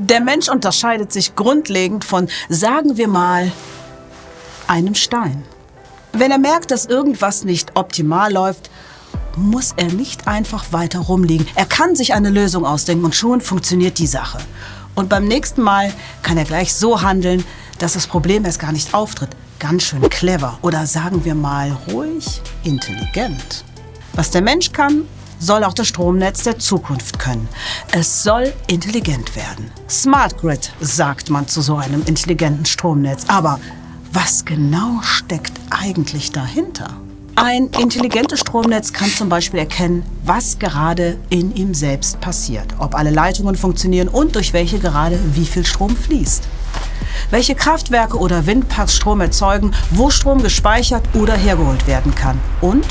Der Mensch unterscheidet sich grundlegend von, sagen wir mal, einem Stein. Wenn er merkt, dass irgendwas nicht optimal läuft, muss er nicht einfach weiter rumliegen. Er kann sich eine Lösung ausdenken und schon funktioniert die Sache. Und beim nächsten Mal kann er gleich so handeln, dass das Problem erst gar nicht auftritt. Ganz schön clever oder sagen wir mal ruhig intelligent. Was der Mensch kann, soll auch das Stromnetz der Zukunft können. Es soll intelligent werden. Smart Grid sagt man zu so einem intelligenten Stromnetz. Aber was genau steckt eigentlich dahinter? Ein intelligentes Stromnetz kann zum Beispiel erkennen, was gerade in ihm selbst passiert, ob alle Leitungen funktionieren und durch welche gerade wie viel Strom fließt. Welche Kraftwerke oder Windparks Strom erzeugen, wo Strom gespeichert oder hergeholt werden kann und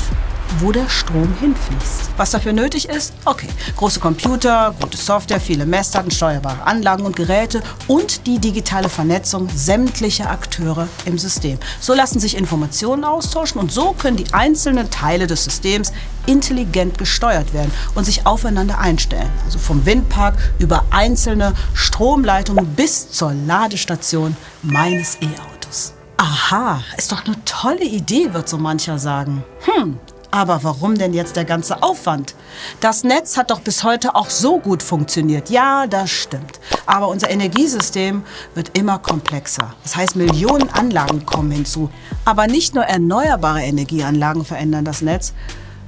wo der Strom hinfließt. Was dafür nötig ist? Okay, große Computer, gute Software, viele Messdaten, steuerbare Anlagen und Geräte und die digitale Vernetzung sämtlicher Akteure im System. So lassen sich Informationen austauschen und so können die einzelnen Teile des Systems intelligent gesteuert werden und sich aufeinander einstellen. Also vom Windpark über einzelne Stromleitungen bis zur Ladestation meines E-Autos. Aha, ist doch eine tolle Idee, wird so mancher sagen. Hm, aber warum denn jetzt der ganze Aufwand? Das Netz hat doch bis heute auch so gut funktioniert. Ja, das stimmt. Aber unser Energiesystem wird immer komplexer. Das heißt, Millionen Anlagen kommen hinzu. Aber nicht nur erneuerbare Energieanlagen verändern das Netz,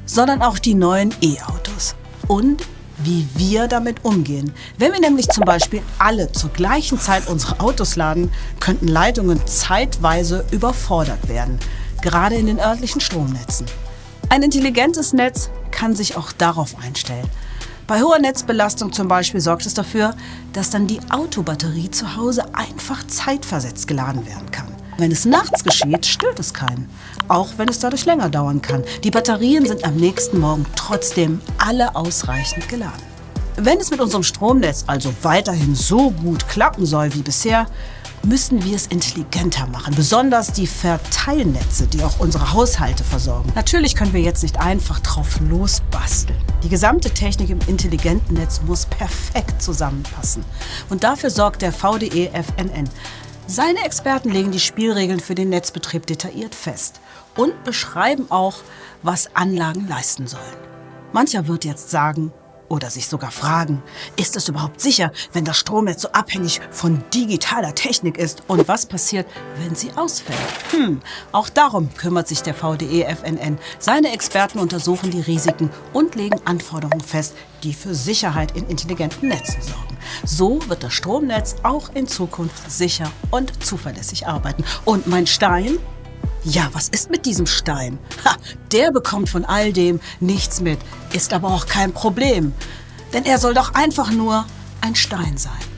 sondern auch die neuen E-Autos. Und wie wir damit umgehen. Wenn wir nämlich zum Beispiel alle zur gleichen Zeit unsere Autos laden, könnten Leitungen zeitweise überfordert werden, gerade in den örtlichen Stromnetzen. Ein intelligentes Netz kann sich auch darauf einstellen. Bei hoher Netzbelastung zum Beispiel sorgt es dafür, dass dann die Autobatterie zu Hause einfach zeitversetzt geladen werden kann. Wenn es nachts geschieht, stört es keinen, auch wenn es dadurch länger dauern kann. Die Batterien sind am nächsten Morgen trotzdem alle ausreichend geladen. Wenn es mit unserem Stromnetz also weiterhin so gut klappen soll wie bisher, müssen wir es intelligenter machen. Besonders die Verteilnetze, die auch unsere Haushalte versorgen. Natürlich können wir jetzt nicht einfach drauf losbasteln. Die gesamte Technik im intelligenten Netz muss perfekt zusammenpassen. Und dafür sorgt der VDE FNN. Seine Experten legen die Spielregeln für den Netzbetrieb detailliert fest und beschreiben auch, was Anlagen leisten sollen. Mancher wird jetzt sagen, oder sich sogar fragen, ist es überhaupt sicher, wenn das Stromnetz so abhängig von digitaler Technik ist? Und was passiert, wenn sie ausfällt? Hm, auch darum kümmert sich der VDE FNN. Seine Experten untersuchen die Risiken und legen Anforderungen fest, die für Sicherheit in intelligenten Netzen sorgen. So wird das Stromnetz auch in Zukunft sicher und zuverlässig arbeiten. Und mein Stein ja, was ist mit diesem Stein? Ha, der bekommt von all dem nichts mit, ist aber auch kein Problem. Denn er soll doch einfach nur ein Stein sein.